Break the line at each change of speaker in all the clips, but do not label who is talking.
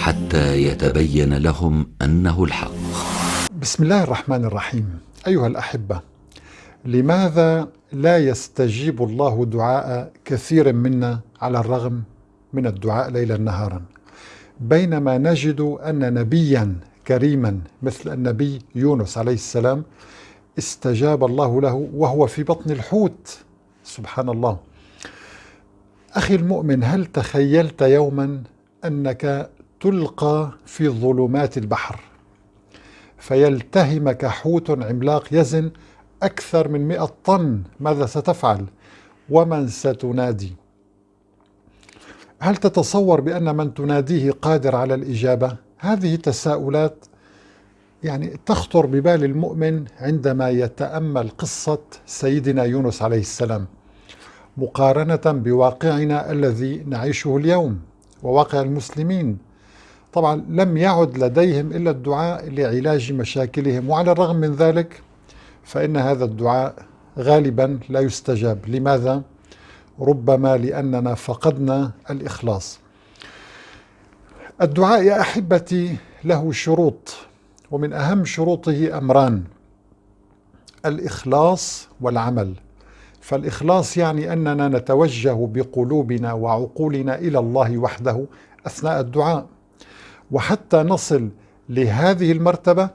حتى يتبين لهم أنه الحق.
بسم الله الرحمن الرحيم. أيها الأحبة لماذا لا يستجيب الله دعاء كثير منا على الرغم من الدعاء ليلا نهارا؟ بينما نجد أن نبيا كريما مثل النبي يونس عليه السلام استجاب الله له وهو في بطن الحوت. سبحان الله. أخي المؤمن هل تخيلت يوما أنك تلقى في ظلمات البحر فيلتهمك حوت عملاق يزن أكثر من مئة طن ماذا ستفعل؟ ومن ستنادي؟ هل تتصور بأن من تناديه قادر على الإجابة؟ هذه تساؤلات يعني تخطر ببال المؤمن عندما يتأمل قصة سيدنا يونس عليه السلام مقارنة بواقعنا الذي نعيشه اليوم وواقع المسلمين. طبعا لم يعد لديهم إلا الدعاء لعلاج مشاكلهم وعلى الرغم من ذلك فإن هذا الدعاء غالبا لا يستجاب. لماذا؟ ربما لأننا فقدنا الإخلاص. الدعاء يا أحبتي له شروط ومن أهم شروطه أمران الإخلاص والعمل. فالإخلاص يعني أننا نتوجه بقلوبنا وعقولنا إلى الله وحده أثناء الدعاء. وحتى نصل لهذه المرتبة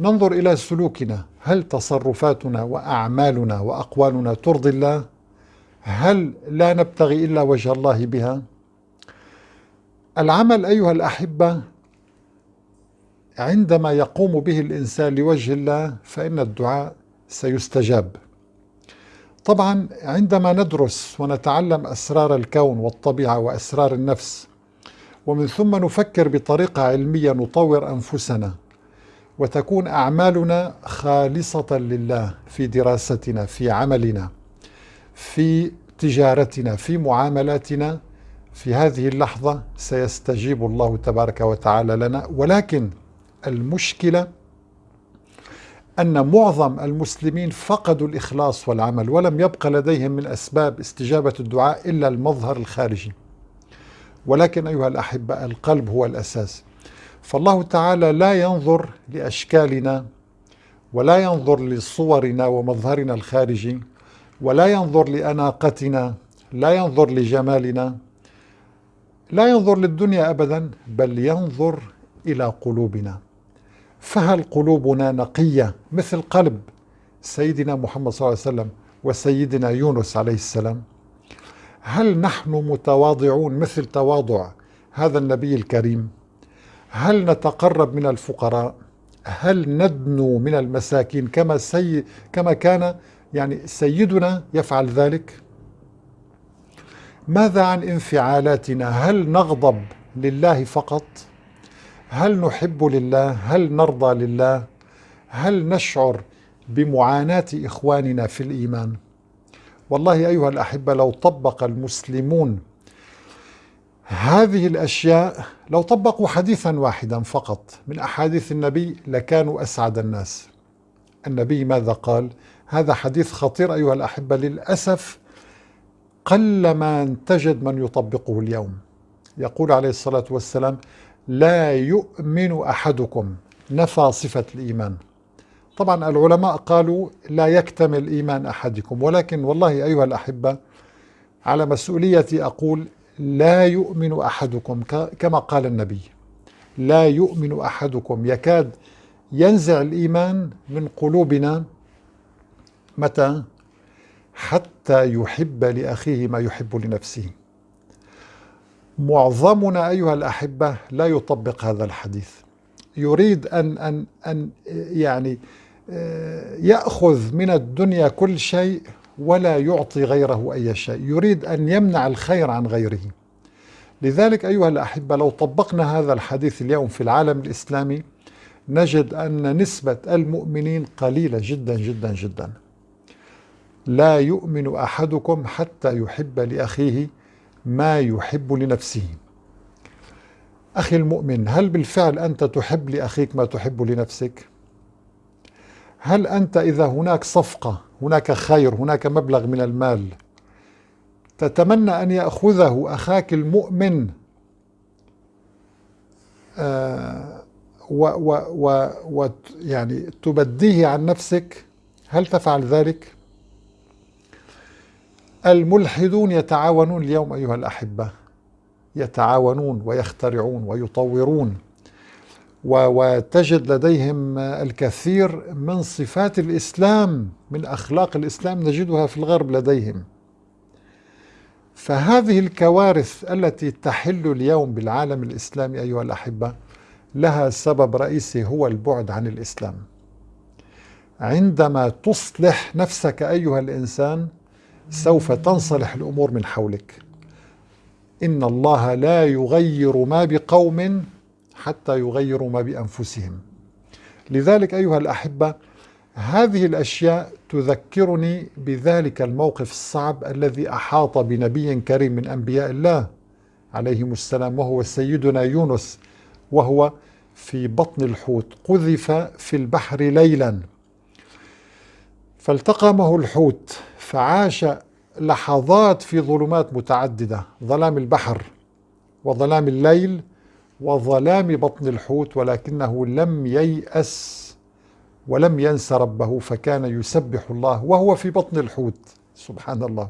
ننظر إلى سلوكنا. هل تصرفاتنا وأعمالنا وأقوالنا ترضي الله؟ هل لا نبتغي إلا وجه الله بها؟ العمل أيها الأحبة عندما يقوم به الإنسان لوجه الله فإن الدعاء سيستجاب. طبعا عندما ندرس ونتعلم أسرار الكون والطبيعة وأسرار النفس ومن ثم نفكر بطريقة علمية نطور أنفسنا وتكون أعمالنا خالصة لله في دراستنا في عملنا في تجارتنا في معاملاتنا. في هذه اللحظة سيستجيب الله تبارك وتعالى لنا. ولكن المشكلة أن معظم المسلمين فقدوا الإخلاص والعمل ولم يبقى لديهم من أسباب استجابة الدعاء إلا المظهر الخارجي. ولكن أيها الأحبة القلب هو الأساس. فالله تعالى لا ينظر لأشكالنا ولا ينظر لصورنا ومظهرنا الخارجي ولا ينظر لأناقتنا لا ينظر لجمالنا لا ينظر للدنيا أبدا بل ينظر إلى قلوبنا. فهل قلوبنا نقية مثل قلب سيدنا محمد صلى الله عليه وسلم وسيدنا يونس عليه السلام؟ هل نحن متواضعون مثل تواضع هذا النبي الكريم؟ هل نتقرب من الفقراء؟ هل ندنو من المساكين كما سي كما كان؟ يعني سيدنا يفعل ذلك؟ ماذا عن انفعالاتنا؟ هل نغضب لله فقط؟ هل نحب لله؟ هل نرضى لله؟ هل نشعر بمعاناة إخواننا في الإيمان؟ والله أيها الأحبة لو طبق المسلمون هذه الأشياء لو طبقوا حديثا واحدا فقط من أحاديث النبي لكانوا أسعد الناس. النبي ماذا قال؟ هذا حديث خطير أيها الأحبة. للأسف قل ما تجد من يطبقه اليوم. يقول عليه الصلاة والسلام لا يؤمن أحدكم. نفى صفة الإيمان. طبعا العلماء قالوا لا يكتمل إيمان أحدكم ولكن والله أيها الأحبة على مسؤوليتي أقول لا يؤمن أحدكم كما قال النبي لا يؤمن أحدكم. يكاد ينزع الإيمان من قلوبنا متى؟ حتى يحب لأخيه ما يحب لنفسه. معظمنا أيها الأحبة لا يطبق هذا الحديث. يريد أن أن أن يعني آه، يأخذ من الدنيا كل شيء ولا يعطي غيره أي شيء. يريد أن يمنع الخير عن غيره. لذلك أيها الأحبة لو طبقنا هذا الحديث اليوم في العالم الإسلامي نجد أن نسبة المؤمنين قليلة جدا جدا جدا. لا يؤمن أحدكم حتى يحب لأخيه ما يحب لنفسه. أخي المؤمن هل بالفعل أنت تحب لأخيك ما تحب لنفسك؟ هل أنت إذا هناك صفقة هناك خير هناك مبلغ من المال تتمنى أن يأخذه أخاك المؤمن؟ آه، و و و و يعني تبديه عن نفسك؟ هل تفعل ذلك؟ الملحدون يتعاونون اليوم أيها الأحبة. يتعاونون ويخترعون ويطورون. وتجد لديهم الكثير من صفات الإسلام من أخلاق الإسلام نجدها في الغرب لديهم. فهذه الكوارث التي تحل اليوم بالعالم الإسلامي أيها الأحبة لها سبب رئيسي هو البعد عن الإسلام. عندما تصلح نفسك أيها الإنسان سوف تنصلح الأمور من حولك. إن الله لا يغير ما بقوم حتى يغيروا ما بأنفسهم. لذلك أيها الأحبة هذه الأشياء تذكرني بذلك الموقف الصعب الذي أحاط بنبي كريم من أنبياء الله عليهم السلام وهو سيدنا يونس وهو في بطن الحوت قذف في البحر ليلا. فالتقمه الحوت فعاش لحظات في ظلمات متعددة ظلام البحر وظلام الليل وظلام بطن الحوت ولكنه لم ييأس ولم ينس ربه فكان يسبح الله وهو في بطن الحوت. سبحان الله.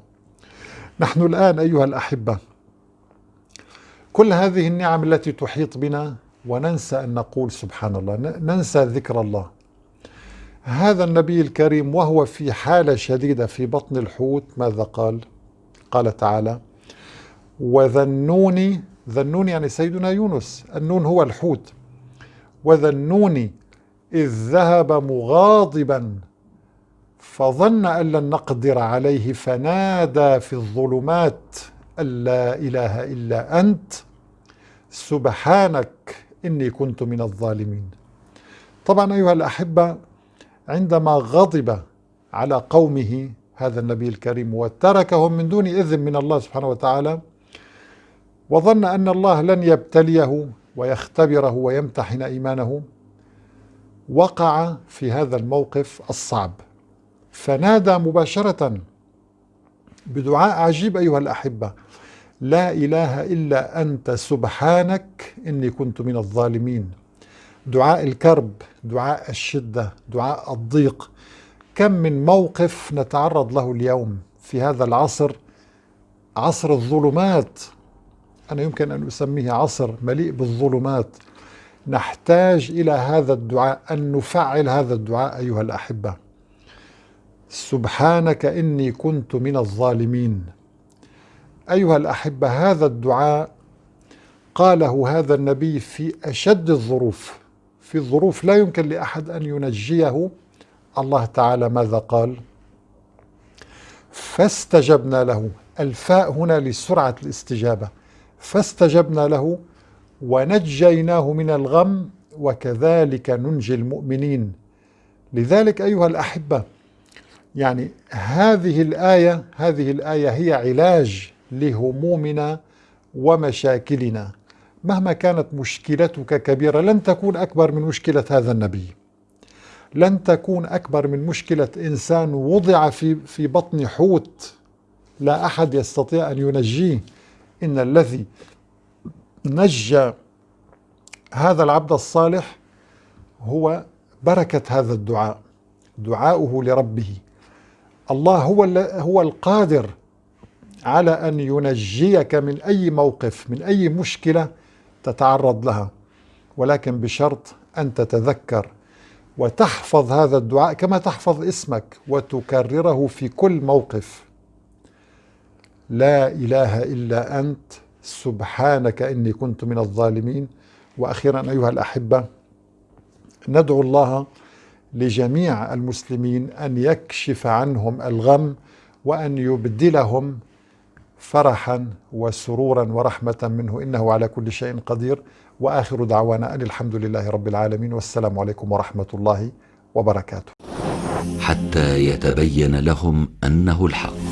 نحن الآن أيها الأحبة كل هذه النعم التي تحيط بنا وننسى أن نقول سبحان الله ننسى ذكر الله. هذا النبي الكريم وهو في حالة شديدة في بطن الحوت ماذا قال؟ قال تعالى وذنوني ذنون يعني سيدنا يونس النون هو الحوت. وذنوني إذ ذهب مغاضبا فظن أن لن نقدر عليه فنادى في الظلمات أن لا إله إلا أنت سبحانك إني كنت من الظالمين. طبعا أيها الأحبة عندما غضب على قومه هذا النبي الكريم وتركهم من دون إذن من الله سبحانه وتعالى وظن أن الله لن يبتليه ويختبره ويمتحن إيمانه وقع في هذا الموقف الصعب. فنادى مباشرة بدعاء عجيب أيها الأحبة لا إله إلا أنت سبحانك إني كنت من الظالمين. دعاء الكرب دعاء الشدة دعاء الضيق. كم من موقف نتعرض له اليوم في هذا العصر؟ عصر الظلمات. أنا يمكن أن أسميه عصر مليء بالظلمات. نحتاج إلى هذا الدعاء أن نفعل هذا الدعاء أيها الأحبة. سبحانك إني كنت من الظالمين. أيها الأحبة هذا الدعاء قاله هذا النبي في أشد الظروف. في ظروف لا يمكن لأحد أن ينجيه. الله تعالى ماذا قال؟ فاستجبنا له. الفاء هنا لسرعة الاستجابة. فاستجبنا له ونجيناه من الغم وكذلك ننجي المؤمنين. لذلك أيها الأحبة يعني هذه الآية هذه الآية هي علاج لهمومنا ومشاكلنا. مهما كانت مشكلتك كبيرة لن تكون أكبر من مشكلة هذا النبي. لن تكون أكبر من مشكلة إنسان وضع في, في بطن حوت. لا أحد يستطيع أن ينجيه. إن الذي نجى هذا العبد الصالح هو بركة هذا الدعاء. دعاؤه لربه. الله هو هو القادر على أن ينجيك من أي موقف من أي مشكلة تتعرض لها ولكن بشرط أن تتذكر وتحفظ هذا الدعاء كما تحفظ اسمك وتكرره في كل موقف. لا إله إلا أنت سبحانك إني كنت من الظالمين. وأخيرا أيها الأحبة ندعو الله لجميع المسلمين أن يكشف عنهم الغم وأن يبدلهم فرحا وسرورا ورحمة منه. إنه على كل شيء قدير. وآخر دعوانا أن الحمد لله رب العالمين. والسلام عليكم ورحمة الله وبركاته.
حتى يتبين لهم أنه الحق.